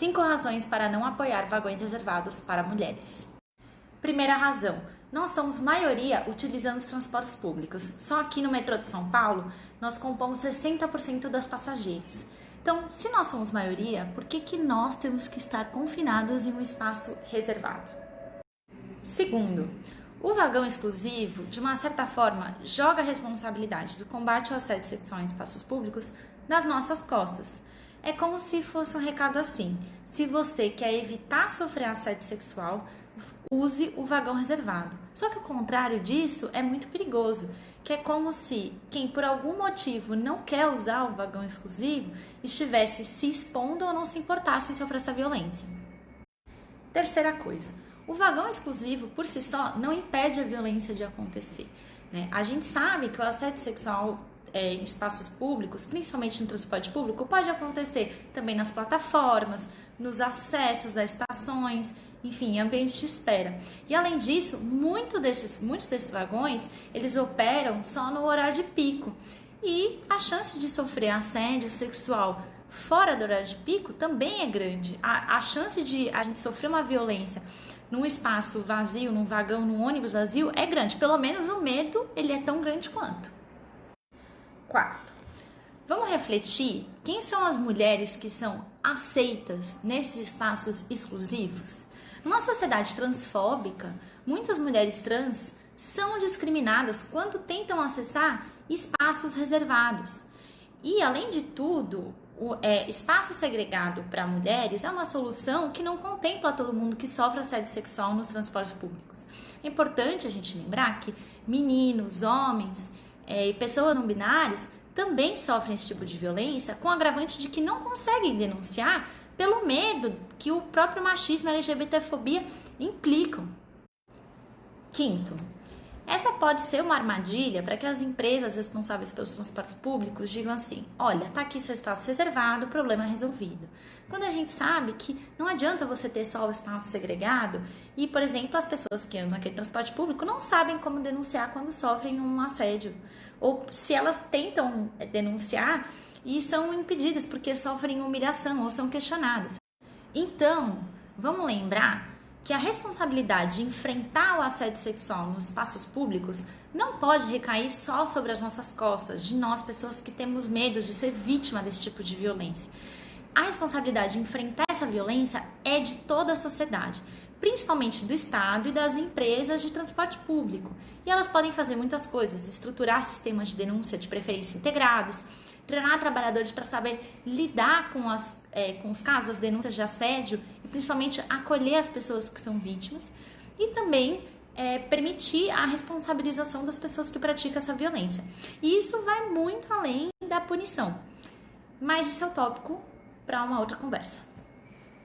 5 razões para não apoiar vagões reservados para mulheres. Primeira razão: nós somos maioria utilizando os transportes públicos. Só aqui no metrô de São Paulo, nós compomos 60% das passageiras. Então, se nós somos maioria, por que, que nós temos que estar confinados em um espaço reservado? Segundo, o vagão exclusivo, de uma certa forma, joga a responsabilidade do combate ao assédio sexual em espaços públicos nas nossas costas. É como se fosse um recado assim: se você quer evitar sofrer assédio sexual, use o vagão reservado. Só que o contrário disso é muito perigoso, que é como se quem por algum motivo não quer usar o vagão exclusivo estivesse se expondo ou não se importasse em sofrer essa violência. Terceira coisa, o vagão exclusivo, por si só, não impede a violência de acontecer. Né? A gente sabe que o assédio sexual é, em espaços públicos, principalmente no transporte público, pode acontecer também nas plataformas, nos acessos das estações, enfim, ambientes de espera. E além disso, muito desses, muitos desses vagões eles operam só no horário de pico. E a chance de sofrer assédio sexual fora do horário de pico também é grande. A, a chance de a gente sofrer uma violência num espaço vazio, num vagão, num ônibus vazio é grande. Pelo menos o medo ele é tão grande quanto. Quarto, vamos refletir quem são as mulheres que são aceitas nesses espaços exclusivos? Numa sociedade transfóbica, muitas mulheres trans são discriminadas quando tentam acessar espaços reservados. E, além de tudo, o é, espaço segregado para mulheres é uma solução que não contempla todo mundo que sofre assédio sexual nos transportes públicos. É importante a gente lembrar que meninos, homens é, e pessoas não binárias também sofrem esse tipo de violência, com agravante de que não conseguem denunciar pelo medo que o próprio machismo e a LGBTfobia implicam. Quinto, essa pode ser uma armadilha para que as empresas responsáveis pelos transportes públicos digam assim: olha, tá aqui seu espaço reservado, problema resolvido. Quando a gente sabe que não adianta você ter só o espaço segregado e, por exemplo, as pessoas que andam naquele transporte público não sabem como denunciar quando sofrem um assédio. Ou se elas tentam denunciar, e são impedidas porque sofrem humilhação ou são questionadas. Então, vamos lembrar que a responsabilidade de enfrentar o assédio sexual nos espaços públicos não pode recair só sobre as nossas costas, de nós, pessoas que temos medo de ser vítima desse tipo de violência. A responsabilidade de enfrentar essa violência é de toda a sociedade principalmente do Estado e das empresas de transporte público. E elas podem fazer muitas coisas: estruturar sistemas de denúncia de preferência integrados, treinar trabalhadores para saber lidar com, as, é, com os casos, as denúncias de assédio e principalmente acolher as pessoas que são vítimas e também é, permitir a responsabilização das pessoas que praticam essa violência. E isso vai muito além da punição. Mas isso é o tópico para uma outra conversa.